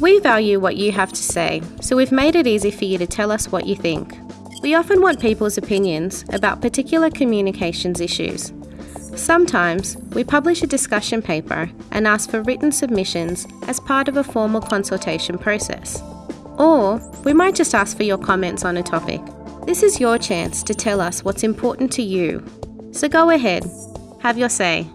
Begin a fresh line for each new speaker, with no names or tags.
We value what you have to say, so we've made it easy for you to tell us what you think. We often want people's opinions about particular communications issues. Sometimes we publish a discussion paper and ask for written submissions as part of a formal consultation process. Or we might just ask for your comments on a topic. This is your chance to tell us what's important to you. So go ahead, have your say.